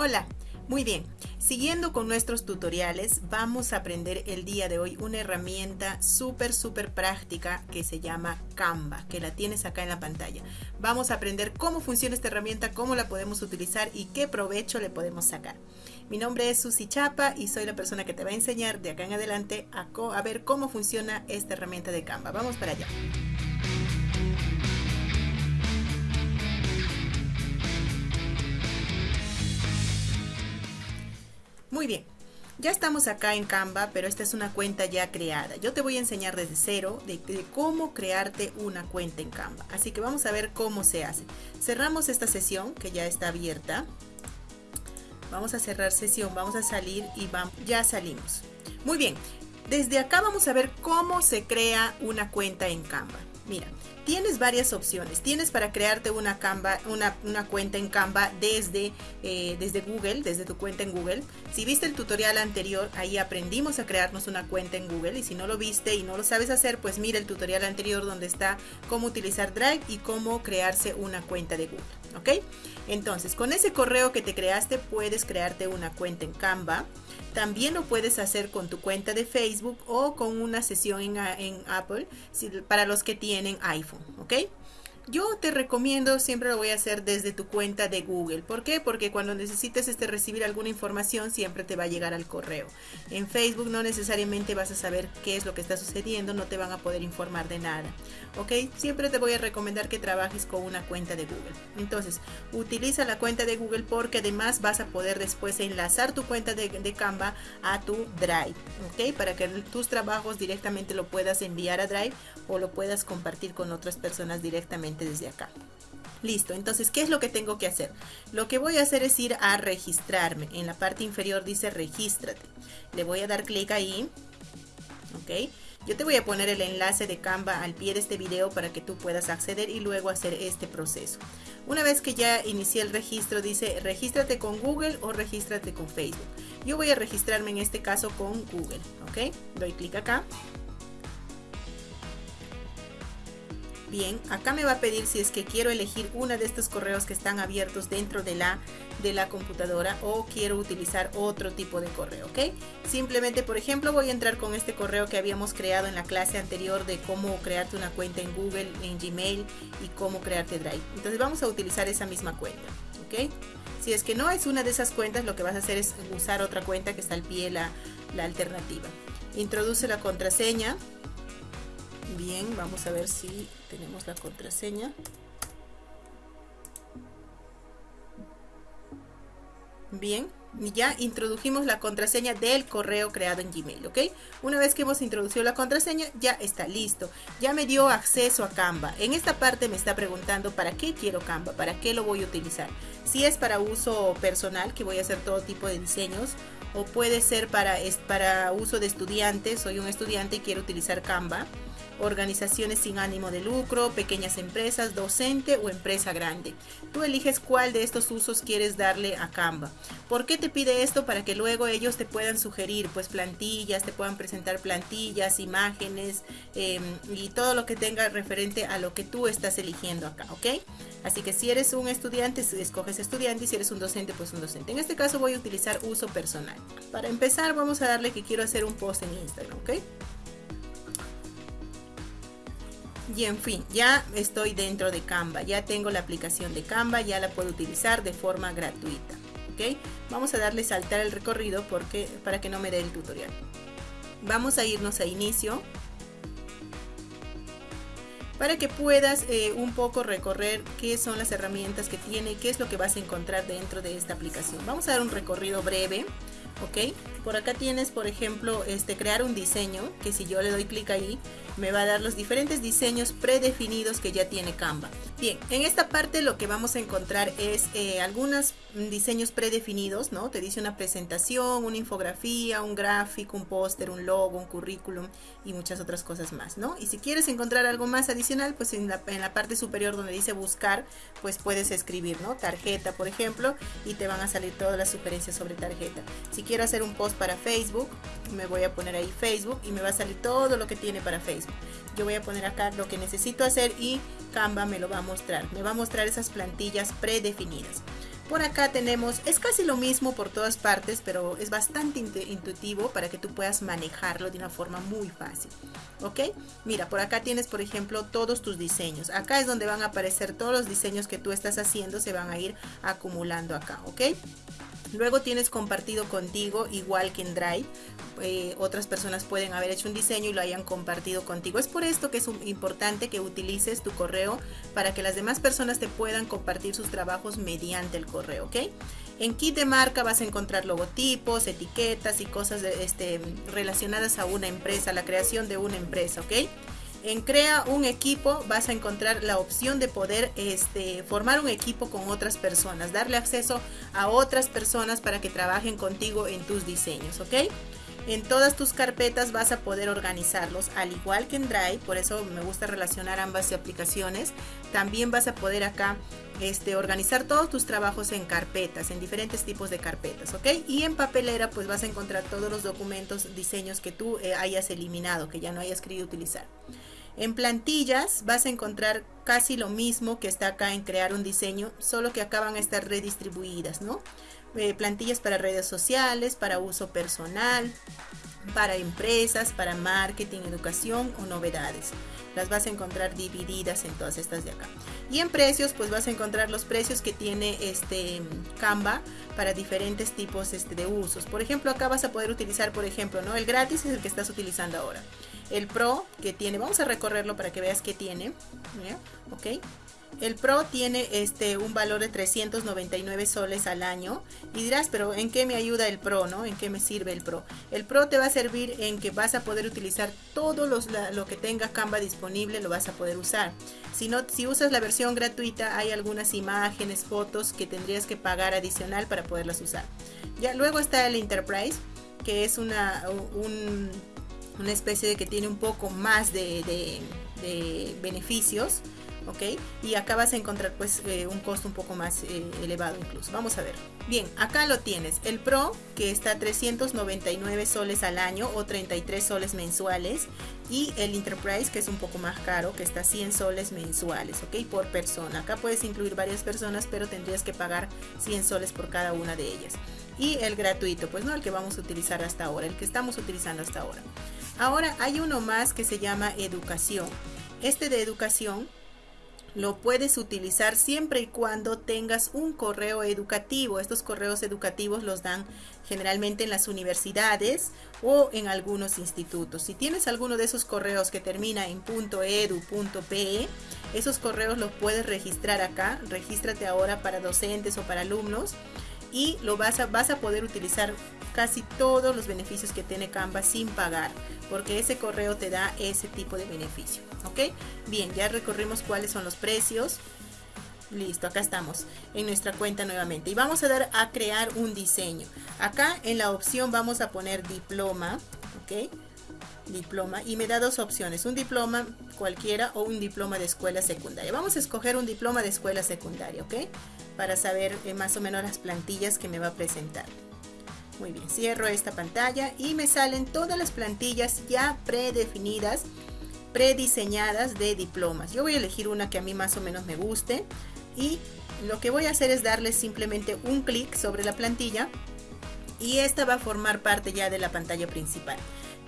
Hola, muy bien. Siguiendo con nuestros tutoriales, vamos a aprender el día de hoy una herramienta súper, súper práctica que se llama Canva, que la tienes acá en la pantalla. Vamos a aprender cómo funciona esta herramienta, cómo la podemos utilizar y qué provecho le podemos sacar. Mi nombre es Susi Chapa y soy la persona que te va a enseñar de acá en adelante a, a ver cómo funciona esta herramienta de Canva. Vamos para allá. Muy bien, ya estamos acá en Canva, pero esta es una cuenta ya creada. Yo te voy a enseñar desde cero de, cómo crearte una cuenta en Canva. Así que vamos a ver cómo se hace. Cerramos esta sesión que ya está abierta. Vamos a cerrar sesión, vamos a salir y vamos, ya salimos. Muy bien, desde acá vamos a ver cómo se crea una cuenta en Canva. Mira, tienes varias opciones. Tienes para crearte una, cuenta en Canva desde, eh, desde Google, desde tu cuenta en Google. Si viste el tutorial anterior, ahí aprendimos a crearnos una cuenta en Google. Y si no lo viste y no lo sabes hacer, pues mira el tutorial anterior donde está cómo utilizar Drive y cómo crearse una cuenta de Google. ¿Ok? Entonces, con ese correo que te creaste, puedes crearte una cuenta en Canva. También lo puedes hacer con tu cuenta de Facebook o con una sesión en, Apple para los que tienen iPhone, ¿ok? Yo te recomiendo, siempre lo voy a hacer desde tu cuenta de Google. ¿Por qué? Porque cuando necesites este, recibir alguna información siempre te va a llegar al correo. En Facebook no necesariamente vas a saber qué es lo que está sucediendo, no te van a poder informar de nada. ¿Ok? Siempre te voy a recomendar que trabajes con una cuenta de Google. Entonces, utiliza la cuenta de Google porque además vas a poder después enlazar tu cuenta de, de Canva a tu Drive. ¿Ok? Para que tus trabajos directamente lo puedas enviar a Drive o lo puedas compartir con otras personas directamente desde acá. Listo, entonces, ¿qué es lo que tengo que hacer? Lo que voy a hacer es ir a registrarme. En la parte inferior dice regístrate. Le voy a dar clic ahí. Ok. Yo te voy a poner el enlace de Canva al pie de este video para que tú puedas acceder y luego hacer este proceso. Una vez que ya inicié el registro, dice regístrate con Google o regístrate con Facebook. Yo voy a registrarme en este caso con Google. Ok. Doy clic acá. Bien, acá me va a pedir si es que quiero elegir uno de estos correos que están abiertos dentro de la, de la computadora o quiero utilizar otro tipo de correo, ¿ok? Simplemente, por ejemplo, voy a entrar con este correo que habíamos creado en la clase anterior de cómo crearte una cuenta en Google, en Gmail y cómo crearte Drive. Entonces vamos a utilizar esa misma cuenta, ¿ok? Si es que no es una de esas cuentas, lo que vas a hacer es usar otra cuenta que está al pie la, la alternativa. Introduce la contraseña, Bien, vamos a ver si tenemos la contraseña. Bien, ya introdujimos la contraseña del correo creado en Gmail, ¿ok? Una vez que hemos introducido la contraseña, ya está listo. Ya me dio acceso a Canva. En esta parte me está preguntando para qué quiero Canva, para qué lo voy a utilizar. Si es para uso personal, que voy a hacer todo tipo de diseños, o puede ser para, para uso de estudiantes, soy un estudiante y quiero utilizar Canva organizaciones sin ánimo de lucro, pequeñas empresas, docente o empresa grande. Tú eliges cuál de estos usos quieres darle a Canva. ¿Por qué te pide esto? Para que luego ellos te puedan sugerir pues plantillas, te puedan presentar plantillas, imágenes em, y todo lo que tenga referente a lo que tú estás eligiendo acá, ¿ok? Así que si eres un estudiante, escoges estudiante y si eres un docente, pues un docente. En este caso voy a utilizar uso personal. Para empezar vamos a darle que quiero hacer un post en Instagram, ¿ok? Y en fin, ya estoy dentro de Canva, ya tengo la aplicación de Canva, ya la puedo utilizar de forma gratuita. ¿ok? Vamos a darle saltar el recorrido porque, para que no me dé el tutorial. Vamos a irnos a inicio para que puedas eh, un poco recorrer qué son las herramientas que tiene, qué es lo que vas a encontrar dentro de esta aplicación. Vamos a dar un recorrido breve, ¿ok? Por acá tienes, por ejemplo, este crear un diseño, que si yo le doy clic ahí, me va a dar los diferentes diseños predefinidos que ya tiene Canva. Bien, en esta parte lo que vamos a encontrar es eh, algunos diseños predefinidos, ¿no? Te dice una presentación, una infografía, un gráfico, un póster, un logo, un currículum y muchas otras cosas más, ¿no? Y si quieres encontrar algo más adicional, pues en la, en la parte superior donde dice buscar, pues puedes escribir, ¿no? Tarjeta, por ejemplo, y te van a salir todas las sugerencias sobre tarjeta. Si quiero hacer un post para Facebook, me voy a poner ahí Facebook y me va a salir todo lo que tiene para Facebook. Yo voy a poner acá lo que necesito hacer y Canva me lo va a mostrar. Me va a mostrar esas plantillas predefinidas. Por acá tenemos, es casi lo mismo por todas partes, pero es bastante intuitivo para que tú puedas manejarlo de una forma muy fácil. ¿Ok? Mira, por acá tienes, por ejemplo, todos tus diseños. Acá es donde van a aparecer todos los diseños que tú estás haciendo, se van a ir acumulando acá. ¿Ok? Luego tienes compartido contigo, igual que en Drive. Eh, otras personas pueden haber hecho un diseño y lo hayan compartido contigo. Es por esto que es importante que utilices tu correo para que las demás personas te puedan compartir sus trabajos mediante el correo, ¿ok? En kit de marca vas a encontrar logotipos, etiquetas y cosas este, relacionadas a una empresa, la creación de una empresa, ¿ok? En Crea un equipo vas a encontrar la opción de poder este, formar un equipo con otras personas, darle acceso a otras personas para que trabajen contigo en tus diseños, ¿ok? En todas tus carpetas vas a poder organizarlos, al igual que en Drive, por eso me gusta relacionar ambas aplicaciones. También vas a poder acá este, organizar todos tus trabajos en carpetas, en diferentes tipos de carpetas, ¿ok? Y en papelera pues vas a encontrar todos los documentos, diseños que tú eh, hayas eliminado, que ya no hayas querido utilizar. En plantillas vas a encontrar casi lo mismo que está acá en crear un diseño, solo que acá van a estar redistribuidas, ¿no? Eh, plantillas para redes sociales, para uso personal, para empresas, para marketing, educación o novedades. Las vas a encontrar divididas en todas estas de acá. Y en precios, pues vas a encontrar los precios que tiene este Canva para diferentes tipos este, de usos. Por ejemplo, acá vas a poder utilizar, por ejemplo, ¿no? El gratis es el que estás utilizando ahora. El Pro que tiene, vamos a recorrerlo para que veas qué tiene. ¿Ok? El Pro tiene este un valor de 399 soles al año y dirás, pero ¿en qué me ayuda el Pro, no? ¿En qué me sirve el Pro? El Pro te va a servir en que vas a poder utilizar todo los, lo que tenga Canva disponible, lo vas a poder usar. Si no, si usas la versión gratuita, hay algunas imágenes, fotos que tendrías que pagar adicional para poderlas usar. Ya luego está el Enterprise, que es una una especie de que tiene un poco más de, beneficios. ¿Ok? Y acá vas a encontrar pues eh, un costo un poco más eh, elevado incluso. Vamos a ver. Bien, acá lo tienes. El Pro que está a 399 soles al año o 33 soles mensuales. Y el Enterprise que es un poco más caro que está a 100 soles mensuales, ¿ok? Por persona. Acá puedes incluir varias personas pero tendrías que pagar 100 soles por cada una de ellas. Y el gratuito, pues no el que vamos a utilizar hasta ahora, el que estamos utilizando hasta ahora. Ahora hay uno más que se llama educación. Este de educación lo puedes utilizar siempre y cuando tengas un correo educativo. Estos correos educativos los dan generalmente en las universidades o en algunos institutos. Si tienes alguno de esos correos que termina en .edu.pe, esos correos los puedes registrar acá. Regístrate ahora para docentes o para alumnos y lo vas a, vas a poder utilizar casi todos los beneficios que tiene Canva sin pagar porque ese correo te da ese tipo de beneficio ok bien ya recorrimos cuáles son los precios. Listo acá estamos en nuestra cuenta nuevamente. Y vamos a dar a crear un diseño. Acá en la opción vamos a poner diploma ok diploma y me da dos opciones un diploma cualquiera o un diploma de escuela secundaria vamos a escoger un diploma de escuela secundaria ok para saber eh, más o menos las plantillas que me va a presentar. Muy bien, cierro esta pantalla y me salen todas las plantillas ya predefinidas, prediseñadas de diplomas. Yo voy a elegir una que a mí más o menos me guste y lo que voy a hacer es darle simplemente un clic sobre la plantilla y esta va a formar parte ya de la pantalla principal.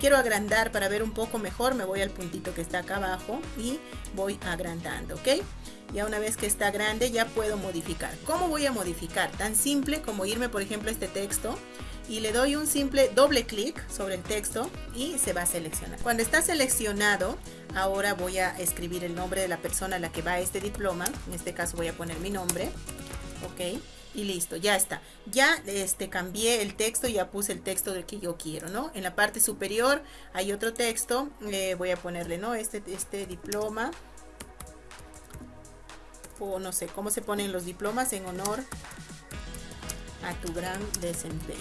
Quiero agrandar para ver un poco mejor, me voy al puntito que está acá abajo y voy agrandando, ¿ok? Ya una vez que está grande ya puedo modificar. ¿Cómo voy a modificar? Tan simple como irme por ejemplo a este texto y le doy un simple doble clic sobre el texto y se va a seleccionar. Cuando está seleccionado, ahora voy a escribir el nombre de la persona a la que va este diploma. En este caso voy a poner mi nombre. Ok y listo, ya está. Ya este, cambié el texto ya puse el texto del que yo quiero, ¿no? En la parte superior hay otro texto, le voy a ponerle, ¿no? Este, este diploma o no sé, cómo se ponen los diplomas en honor a tu gran desempeño.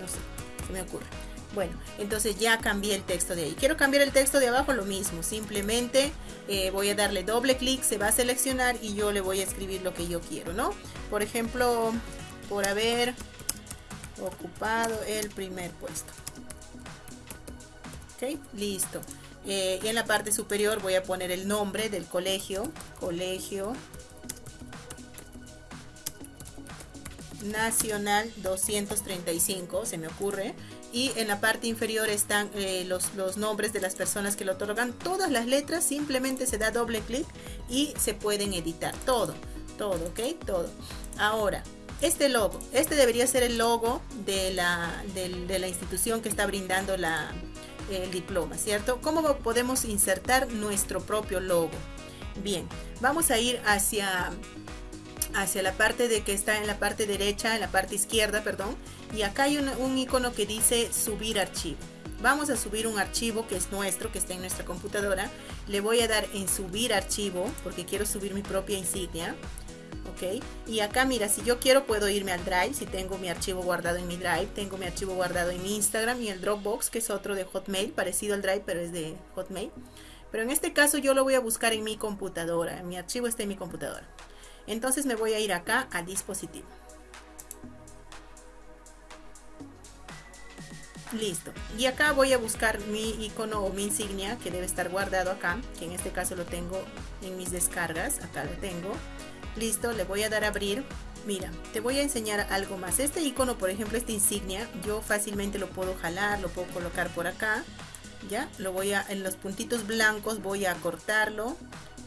No sé, se me ocurre. Bueno, entonces ya cambié el texto de ahí. Quiero cambiar el texto de abajo, lo mismo. Simplemente eh, voy a darle doble clic, se va a seleccionar y yo le voy a escribir lo que yo quiero, ¿no? Por ejemplo, por haber ocupado el primer puesto. Ok, listo. Eh, y en la parte superior voy a poner el nombre del colegio, colegio Nacional 235, se me ocurre. Y en la parte inferior están eh, los, los nombres de las personas que lo otorgan. Todas las letras, simplemente se da doble clic y se pueden editar. Todo, todo, ¿ok? Todo. Ahora, este logo, este debería ser el logo de la, de, la institución que está brindando la, el diploma, ¿cierto? ¿Cómo podemos insertar nuestro propio logo? Bien, vamos a ir hacia hacia la parte de que está en la parte derecha, en la parte izquierda, perdón, y acá hay un, icono que dice subir archivo. Vamos a subir un archivo que es nuestro, que está en nuestra computadora. Le voy a dar en subir archivo, porque quiero subir mi propia insignia. ¿Ok? Y acá, mira, si yo quiero puedo irme al Drive, si tengo mi archivo guardado en mi Drive, tengo mi archivo guardado en mi Instagram y el Dropbox, que es otro de Hotmail, parecido al Drive, pero es de Hotmail. Pero en este caso yo lo voy a buscar en mi computadora, mi archivo está en mi computadora. Entonces me voy a ir acá a dispositivo. Listo. Y acá voy a buscar mi icono o mi insignia que debe estar guardado acá, que en este caso lo tengo en mis descargas. Acá lo tengo. Listo, le voy a dar a abrir. Mira, te voy a enseñar algo más. Este icono, por ejemplo, esta insignia, yo fácilmente lo puedo jalar, lo puedo colocar por acá. Ya, lo voy a, en los puntitos blancos voy a cortarlo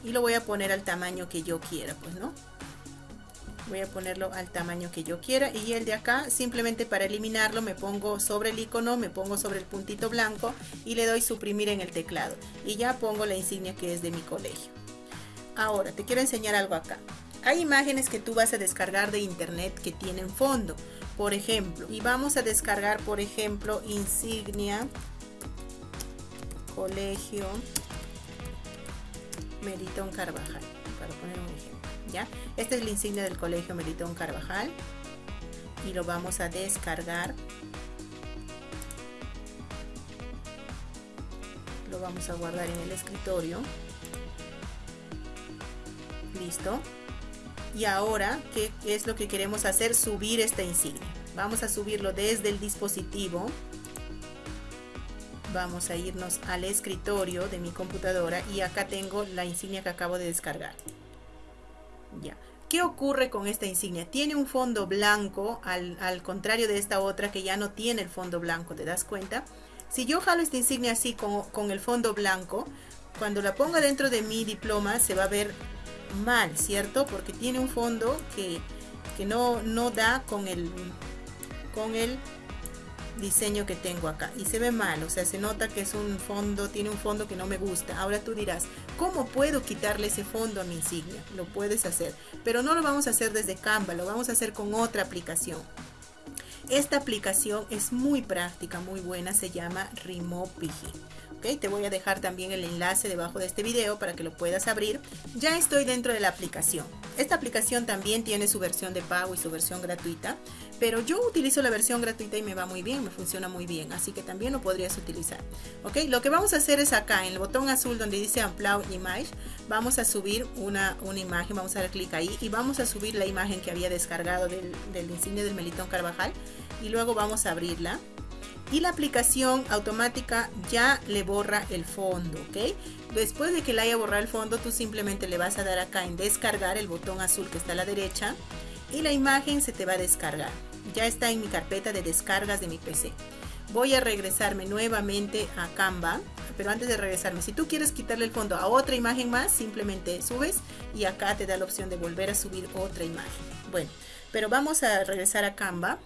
y lo voy a poner al tamaño que yo quiera, pues, ¿no? Voy a ponerlo al tamaño que yo quiera y el de acá simplemente para eliminarlo me pongo sobre el icono me pongo sobre el puntito blanco y le doy suprimir en el teclado. Y ya pongo la insignia que es de mi colegio. Ahora te quiero enseñar algo acá. Hay imágenes que tú vas a descargar de internet que tienen fondo. Por ejemplo y vamos a descargar por ejemplo insignia colegio Meritón Carvajal para poner un ejemplo Esta es la insignia del Colegio Meritón Carvajal y lo vamos a descargar. Lo vamos a guardar en el escritorio. Listo. Y ahora, ¿qué es lo que queremos hacer? Subir esta insignia. Vamos a subirlo desde el dispositivo. Vamos a irnos al escritorio de mi computadora y acá tengo la insignia que acabo de descargar. Ya. ¿Qué ocurre con esta insignia? Tiene un fondo blanco, al, contrario de esta otra que ya no tiene el fondo blanco, ¿te das cuenta? Si yo jalo esta insignia así con, con el fondo blanco, cuando la ponga dentro de mi diploma se va a ver mal, ¿cierto? Porque tiene un fondo que, que no, no da con el, con el diseño que tengo acá y se ve mal, o sea, se nota que es un fondo, tiene un fondo que no me gusta. Ahora tú dirás, ¿cómo puedo quitarle ese fondo a mi insignia? Lo puedes hacer, pero no lo vamos a hacer desde Canva, lo vamos a hacer con otra aplicación. Esta aplicación es muy práctica, muy buena, se llama Remopigi. Te voy a dejar también el enlace debajo de este video para que lo puedas abrir. Ya estoy dentro de la aplicación. Esta aplicación también tiene su versión de pago y su versión gratuita, pero yo utilizo la versión gratuita y me va muy bien, me funciona muy bien, así que también lo podrías utilizar. ¿Ok? Lo que vamos a hacer es acá, en el botón azul donde dice Upload Image, vamos a subir una, una imagen, vamos a dar clic ahí y vamos a subir la imagen que había descargado del, del insignia del Melitón Carvajal y luego vamos a abrirla y la aplicación automática ya le borra el fondo, ¿ok? Después de que le haya borrado el fondo, tú simplemente le vas a dar acá en descargar el botón azul que está a la derecha y la imagen se te va a descargar. Ya está en mi carpeta de descargas de mi PC. Voy a regresarme nuevamente a Canva, pero antes de regresarme, si tú quieres quitarle el fondo a otra imagen más, simplemente subes y acá te da la opción de volver a subir otra imagen. Bueno, pero vamos a regresar a Canva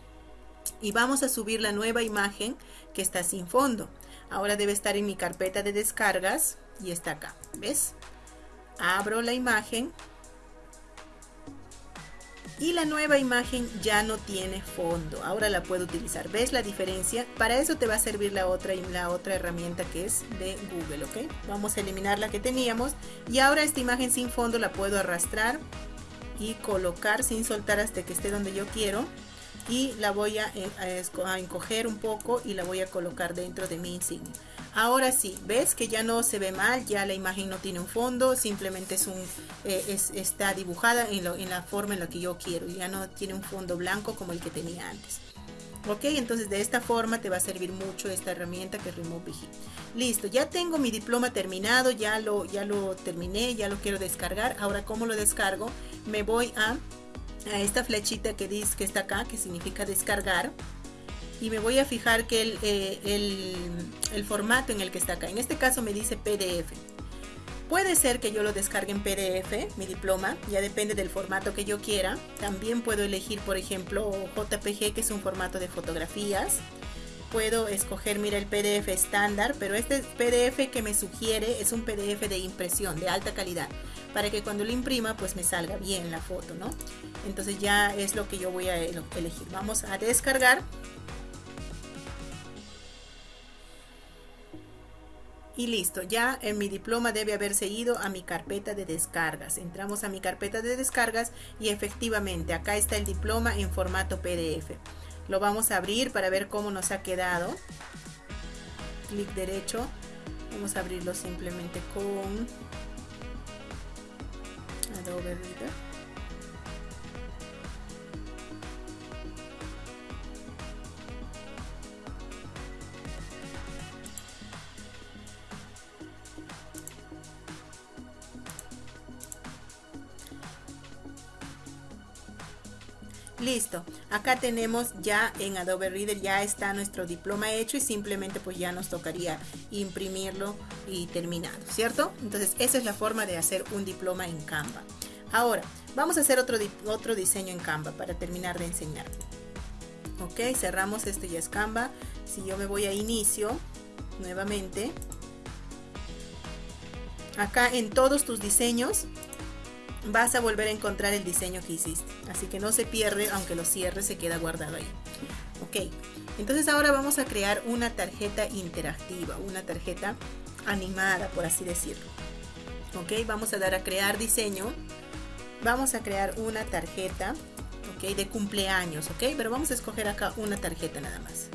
y vamos a subir la nueva imagen que está sin fondo. Ahora debe estar en mi carpeta de descargas y está acá, ¿ves? Abro la imagen y la nueva imagen ya no tiene fondo. Ahora la puedo utilizar. ¿Ves la diferencia? Para eso te va a servir la otra, la otra herramienta que es de Google, ¿ok? Vamos a eliminar la que teníamos y ahora esta imagen sin fondo la puedo arrastrar y colocar sin soltar hasta que esté donde yo quiero y la voy a, encoger un poco y la voy a colocar dentro de mi insignia. Ahora sí, ves que ya no se ve mal, ya la imagen no tiene un fondo, simplemente es un, eh, está dibujada en, la forma en la que yo quiero, ya no tiene un fondo blanco como el que tenía antes. Ok, entonces de esta forma te va a servir mucho esta herramienta que es Remove Listo, ya tengo mi diploma terminado, ya lo, ya lo terminé, ya lo quiero descargar. Ahora, ¿cómo lo descargo? Me voy a a esta flechita que dice que está acá, que significa descargar. Y me voy a fijar que el, eh, el, el formato en el que está acá. En este caso me dice PDF. Puede ser que yo lo descargue en PDF, mi diploma, ya depende del formato que yo quiera. También puedo elegir, por ejemplo, JPG, que es un formato de fotografías. Puedo escoger, mira, el PDF estándar, pero este PDF que me sugiere es un PDF de impresión, de alta calidad, para que cuando lo imprima, pues me salga bien la foto, ¿no? Entonces ya es lo que yo voy a elegir. Vamos a descargar y listo, ya en mi diploma debe haberse ido a mi carpeta de descargas. Entramos a mi carpeta de descargas y efectivamente acá está el diploma en formato PDF. Lo vamos a abrir para ver cómo nos ha quedado. Clic derecho. Vamos a abrirlo simplemente con Adobe Reader. Listo, acá tenemos ya en Adobe Reader ya está nuestro diploma hecho y simplemente pues ya nos tocaría imprimirlo y terminado, ¿cierto? Entonces esa es la forma de hacer un diploma en Canva. Ahora, vamos a hacer otro, otro diseño en Canva para terminar de enseñar. Ok, cerramos, este ya es Canva. Si yo me voy a inicio, nuevamente, acá en todos tus diseños vas a volver a encontrar el diseño que hiciste. Así que no se pierde, aunque lo cierres, se queda guardado ahí. Ok, entonces ahora vamos a crear una tarjeta interactiva, una tarjeta animada, por así decirlo. Ok, vamos a dar a crear diseño. Vamos a crear una tarjeta, ok, de cumpleaños, ok, pero vamos a escoger acá una tarjeta nada más.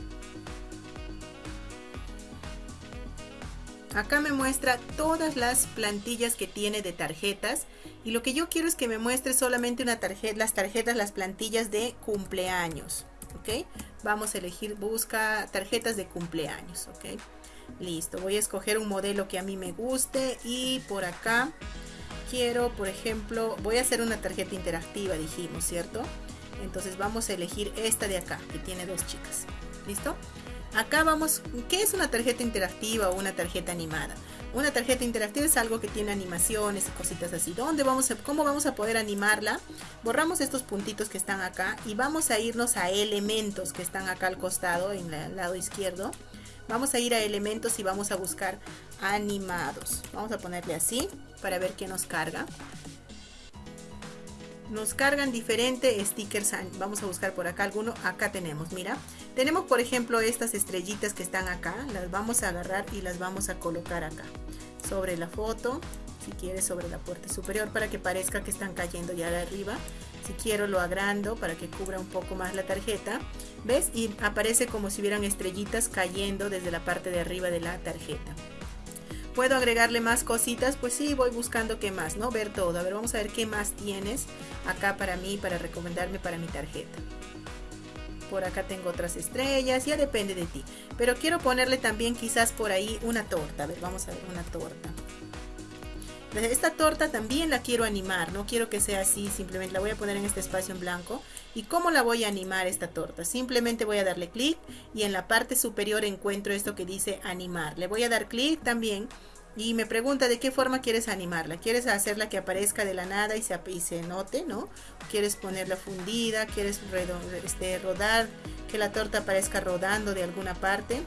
Acá me muestra todas las plantillas que tiene de tarjetas y lo que yo quiero es que me muestre solamente una tarjeta, las tarjetas, las plantillas de cumpleaños. ¿Ok? Vamos a elegir, busca tarjetas de cumpleaños. ¿Ok? Listo, voy a escoger un modelo que a mí me guste y por acá quiero, por ejemplo, voy a hacer una tarjeta interactiva, dijimos, ¿cierto? Entonces vamos a elegir esta de acá, que tiene dos chicas. ¿Listo? Acá vamos, ¿qué es una tarjeta interactiva o una tarjeta animada? Una tarjeta interactiva es algo que tiene animaciones y cositas así. ¿Dónde vamos a, ¿Cómo vamos a poder animarla? Borramos estos puntitos que están acá y vamos a irnos a elementos que están acá al costado, en el lado izquierdo. Vamos a ir a elementos y vamos a buscar animados. Vamos a ponerle así para ver qué nos carga. Nos cargan diferentes stickers. Vamos a buscar por acá alguno. Acá tenemos, mira. Tenemos por ejemplo estas estrellitas que están acá, las vamos a agarrar y las vamos a colocar acá, sobre la foto, si quieres sobre la puerta superior para que parezca que están cayendo ya de arriba. Si quiero lo agrando para que cubra un poco más la tarjeta. ¿Ves? Y aparece como si hubieran estrellitas cayendo desde la parte de arriba de la tarjeta. ¿Puedo agregarle más cositas? Pues sí, voy buscando qué más, ¿no? Ver todo. A ver, vamos a ver qué más tienes acá para mí, para recomendarme para mi tarjeta por acá tengo otras estrellas, ya depende de ti. Pero quiero ponerle también quizás por ahí una torta, a ver, vamos a ver una torta. Esta torta también la quiero animar, no quiero que sea así, simplemente la voy a poner en este espacio en blanco. ¿Y cómo la voy a animar esta torta? Simplemente voy a darle clic y en la parte superior encuentro esto que dice animar. Le voy a dar clic también y me pregunta de qué forma quieres animarla. ¿Quieres hacerla que aparezca de la nada y se, se note, no? ¿Quieres ponerla fundida? ¿Quieres este, rodar? Que la torta aparezca rodando de alguna parte.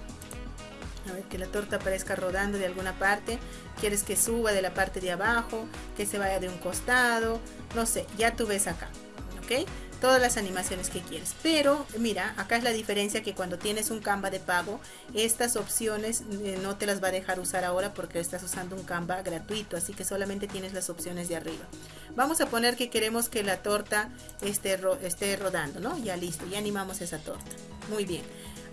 A ver, que la torta aparezca rodando de alguna parte. ¿Quieres que suba de la parte de abajo? Que se vaya de un costado. No sé, ya tú ves acá. ¿Ok? Todas las animaciones que quieres. Pero mira, acá es la diferencia que cuando tienes un Canva de pago, estas opciones eh, no te las va a dejar usar ahora porque estás usando un Canva gratuito, así que solamente tienes las opciones de arriba. Vamos a poner que queremos que la torta esté, esté rodando, ¿no? Ya listo, ya animamos esa torta. Muy bien.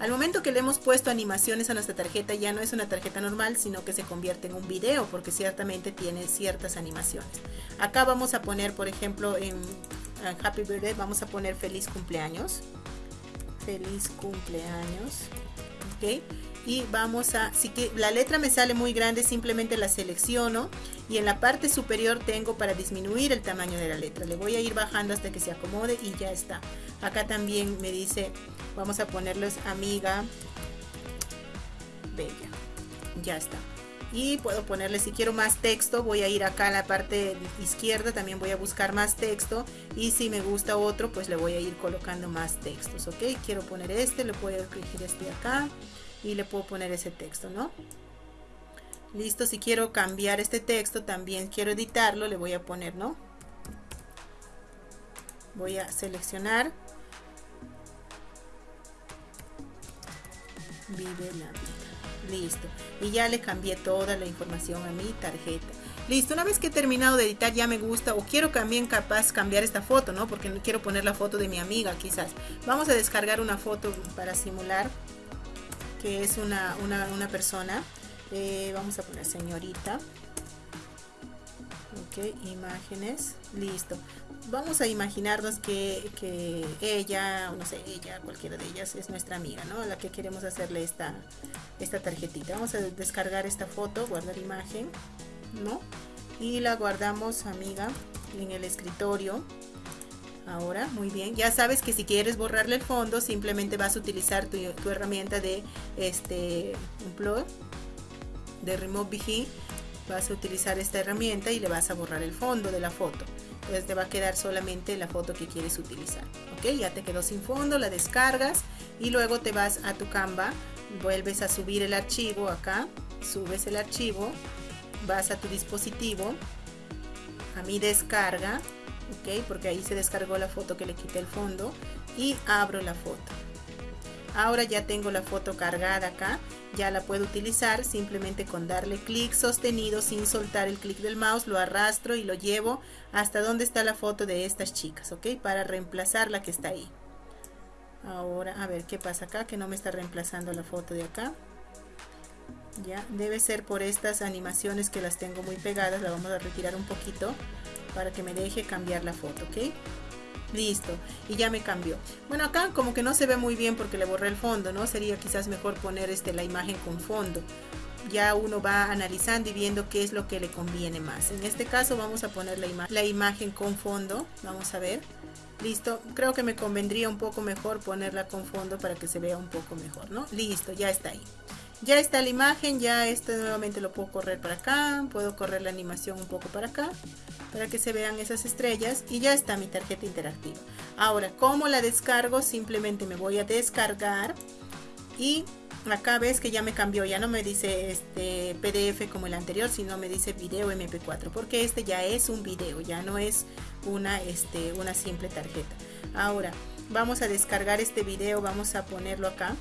Al momento que le hemos puesto animaciones a nuestra tarjeta, ya no es una tarjeta normal, sino que se convierte en un video, porque ciertamente tiene ciertas animaciones. Acá vamos a poner, por ejemplo, en Happy Birthday, vamos a poner feliz cumpleaños. Feliz cumpleaños. ok y vamos a, si que la letra me sale muy grande, simplemente la selecciono y en la parte superior tengo para disminuir el tamaño de la letra. Le voy a ir bajando hasta que se acomode y ya está. Acá también me dice, vamos a ponerles amiga bella. Ya está. Y puedo ponerle, si quiero más texto, voy a ir acá a la parte izquierda, también voy a buscar más texto. Y si me gusta otro, pues le voy a ir colocando más textos, ¿ok? Quiero poner este, le puedo elegir este acá y le puedo poner ese texto, ¿no? Listo, si quiero cambiar este texto, también quiero editarlo, le voy a poner, ¿no? Voy a seleccionar. Vive la vida. Listo. Y ya le cambié toda la información a mi tarjeta. Listo, una vez que he terminado de editar ya me gusta o quiero también capaz cambiar esta foto, ¿no? Porque no quiero poner la foto de mi amiga quizás. Vamos a descargar una foto para simular que es una, una, persona. Eh, vamos a poner señorita. Ok, imágenes. Listo. Vamos a imaginarnos que, que, ella, no sé, ella, cualquiera de ellas es nuestra amiga, ¿no? La que queremos hacerle esta, esta tarjetita. Vamos a descargar esta foto, guardar imagen, ¿no? Y la guardamos, amiga, en el escritorio. Ahora, muy bien. Ya sabes que si quieres borrarle el fondo, simplemente vas a utilizar tu, herramienta de este plug de Remove VG. Vas a utilizar esta herramienta y le vas a borrar el fondo de la foto. Entonces te va a quedar solamente la foto que quieres utilizar. Ok, ya te quedó sin fondo, la descargas y luego te vas a tu Canva, vuelves a subir el archivo acá, subes el archivo, vas a tu dispositivo, a mi descarga, ok porque ahí se descargó la foto que le quité el fondo y abro la foto ahora ya tengo la foto cargada acá ya la puedo utilizar simplemente con darle clic sostenido sin soltar el clic del mouse lo arrastro y lo llevo hasta donde está la foto de estas chicas ok para reemplazar la que está ahí. Ahora a ver qué pasa acá que no me está reemplazando la foto de acá. Ya debe ser por estas animaciones que las tengo muy pegadas la vamos a retirar un poquito para que me deje cambiar la foto, ¿ok? Listo, y ya me cambió. Bueno, acá como que no se ve muy bien porque le borré el fondo, ¿no? Sería quizás mejor poner este, la imagen con fondo. Ya uno va analizando y viendo qué es lo que le conviene más. En este caso vamos a poner la, la imagen con fondo. Vamos a ver. Listo, creo que me convendría un poco mejor ponerla con fondo para que se vea un poco mejor, ¿no? Listo, ya está ahí. Ya está la imagen, ya este nuevamente lo puedo correr para acá, puedo correr la animación un poco para acá para que se vean esas estrellas y ya está mi tarjeta interactiva. Ahora, ¿cómo la descargo? Simplemente me voy a descargar y acá ves que ya me cambió, ya no me dice este PDF como el anterior, sino me dice video MP4, porque este ya es un video, ya no es una, este, una simple tarjeta. Ahora, vamos a descargar este video, vamos a ponerlo acá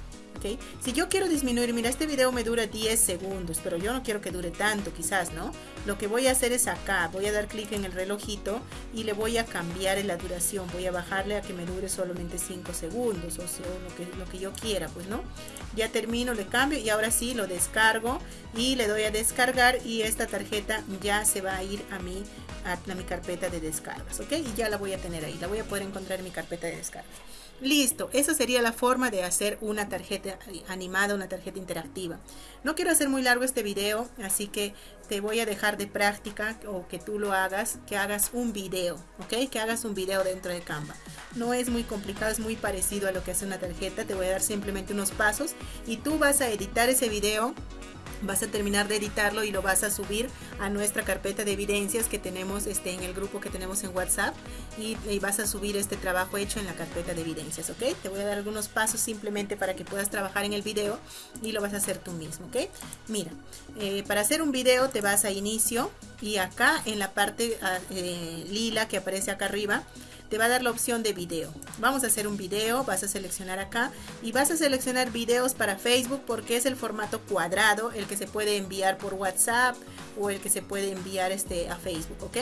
si yo quiero disminuir, mira, este video me dura 10 segundos, pero yo no quiero que dure tanto, quizás, ¿no? Lo que voy a hacer es acá, voy a dar clic en el relojito y le voy a cambiar la duración, voy a bajarle a que me dure solamente 5 segundos, o lo que, lo que yo quiera, pues, ¿no? Ya termino, le cambio y ahora sí lo descargo y le doy a descargar y esta tarjeta ya se va a ir a mi, a, a mi carpeta de descargas, ¿ok? Y ya la voy a tener ahí, la voy a poder encontrar en mi carpeta de descargas. Listo, esa sería la forma de hacer una tarjeta animada, una tarjeta interactiva. No quiero hacer muy largo este video, así que te voy a dejar de práctica o que tú lo hagas, que hagas un video, ¿ok? Que hagas un video dentro de Canva. No es muy complicado, es muy parecido a lo que hace una tarjeta. Te voy a dar simplemente unos pasos y tú vas a editar ese video vas a terminar de editarlo y lo vas a subir a nuestra carpeta de evidencias que tenemos este, en el grupo que tenemos en WhatsApp y, vas a subir este trabajo hecho en la carpeta de evidencias, ¿ok? Te voy a dar algunos pasos simplemente para que puedas trabajar en el video y lo vas a hacer tú mismo, ¿ok? Mira, eh, para hacer un video te vas a inicio y acá en la parte ah, eh, lila que aparece acá arriba te va a dar la opción de video. Vamos a hacer un video, vas a seleccionar acá y vas a seleccionar videos para Facebook porque es el formato cuadrado, el que se puede enviar por WhatsApp o el que se puede enviar este, a Facebook, ¿ok?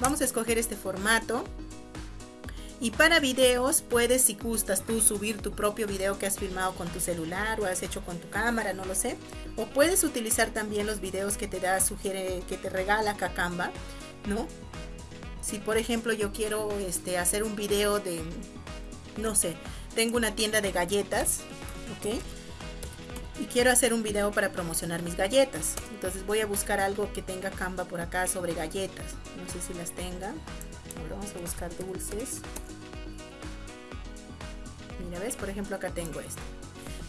Vamos a escoger este formato. Y para videos puedes, si gustas tú, subir tu propio video que has filmado con tu celular o has hecho con tu cámara, no lo sé. O puedes utilizar también los videos que te da, sugiere, que te regala Kakamba, ¿no? Si por ejemplo yo quiero este, hacer un video de, no sé, tengo una tienda de galletas, ¿ok? y quiero hacer un video para promocionar mis galletas. Entonces voy a buscar algo que tenga Canva por acá sobre galletas. No sé si las tenga. Ahora vamos a buscar dulces. Mira, ¿ves? Por ejemplo, acá tengo esto.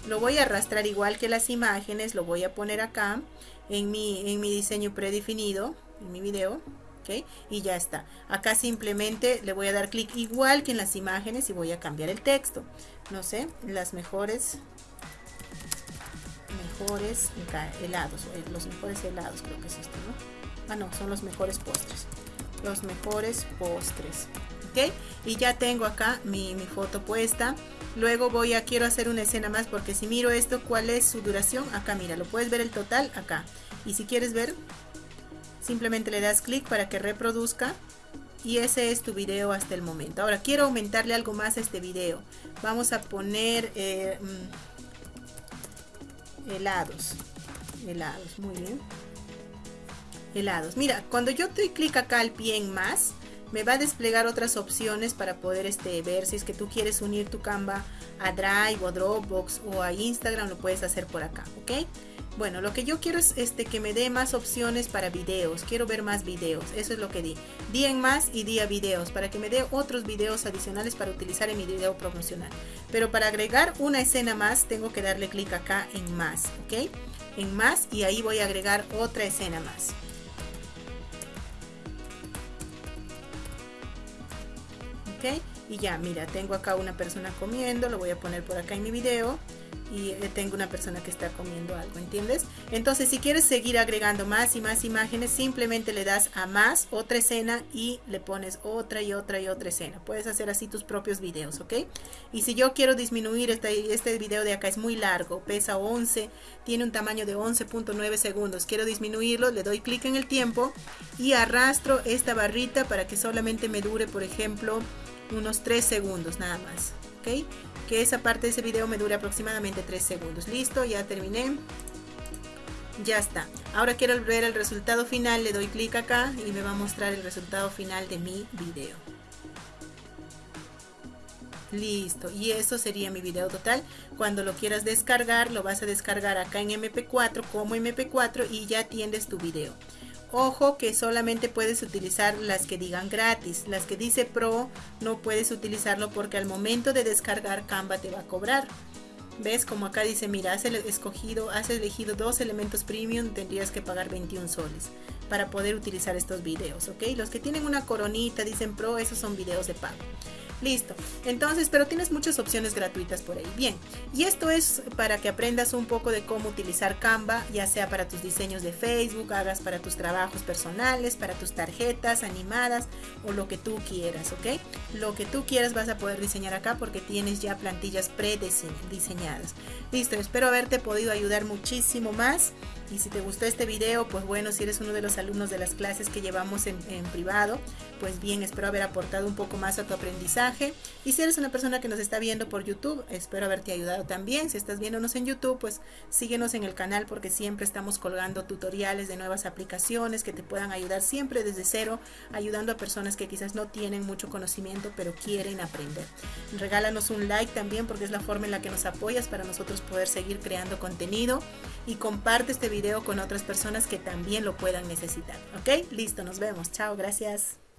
Lo voy a arrastrar igual que las imágenes, lo voy a poner acá en mi, en mi diseño predefinido, en mi video. Y ya está. Acá simplemente le voy a dar clic igual que en las imágenes y voy a cambiar el texto. No sé, las mejores mejores helados, eh, los mejores helados creo que es esto, ¿no? Ah, no, son los mejores postres. Los mejores postres. ¿Ok? Y ya tengo acá mi, mi foto puesta. Luego voy a, quiero hacer una escena más porque si miro esto, ¿cuál es su duración? Acá, mira, lo puedes ver el total acá. Y si quieres ver, simplemente le das clic para que reproduzca. Y ese es tu video hasta el momento. Ahora quiero aumentarle algo más a este video. Vamos a poner... Eh, mm, helados helados muy bien helados mira cuando yo doy clic acá al pie en más me va a desplegar otras opciones para poder este, ver si es que tú quieres unir tu Canva a Drive o Dropbox o a Instagram lo puedes hacer por acá ok bueno, lo que yo quiero es este, que me dé más opciones para videos. Quiero ver más videos. Eso es lo que di. Di en más y di a videos para que me dé otros videos adicionales para utilizar en mi video promocional. Pero para agregar una escena más tengo que darle clic acá en más. ¿Ok? En más y ahí voy a agregar otra escena más. Y ya, mira, tengo acá una persona comiendo. Lo voy a poner por acá en mi video y eh, tengo una persona que está comiendo algo, ¿entiendes? Entonces si quieres seguir agregando más y más imágenes, simplemente le das a más, otra escena y le pones otra y otra y otra escena. Puedes hacer así tus propios videos, ¿ok? Y si yo quiero disminuir este, este video de acá, es muy largo, pesa 11, tiene un tamaño de 11.9 segundos, quiero disminuirlo, le doy clic en el tiempo y arrastro esta barrita para que solamente me dure, por ejemplo, unos 3 segundos nada más, ¿ok? que esa parte de ese video me dure aproximadamente 3 segundos. Listo, ya terminé. Ya está. Ahora quiero ver el resultado final. Le doy clic acá y me va a mostrar el resultado final de mi video. Listo, y eso sería mi video total. Cuando lo quieras descargar, lo vas a descargar acá en MP4 como MP4 y ya tienes tu video. Ojo que solamente puedes utilizar las que digan gratis. Las que dice Pro no puedes utilizarlo porque al momento de descargar Canva te va a cobrar. ¿Ves? Como acá dice, mira, has escogido, has elegido dos elementos premium, tendrías que pagar 21 soles para poder utilizar estos videos, ¿ok? Los que tienen una coronita, dicen Pro, esos son videos de pago. Listo. Entonces, pero tienes muchas opciones gratuitas por ahí. Bien, y esto es para que aprendas un poco de cómo utilizar Canva, ya sea para tus diseños de Facebook, hagas para tus trabajos personales, para tus tarjetas animadas o lo que tú quieras, ¿ok? Lo que tú quieras vas a poder diseñar acá porque tienes ya plantillas prediseñadas. Listo, espero haberte podido ayudar muchísimo más. Y si te gustó este video, pues bueno, si eres uno de los alumnos de las clases que llevamos en, privado, pues bien, espero haber aportado un poco más a tu aprendizaje. Y si eres una persona que nos está viendo por YouTube, espero haberte ayudado también. Si estás viéndonos en YouTube, pues síguenos en el canal porque siempre estamos colgando tutoriales de nuevas aplicaciones que te puedan ayudar siempre desde cero, ayudando a personas que quizás no tienen mucho conocimiento, pero quieren aprender. Regálanos un like también porque es la forma en la que nos apoyas para nosotros poder seguir creando contenido y comparte este con otras personas que también lo puedan necesitar. ¿Ok? Listo, nos vemos. Chao, gracias.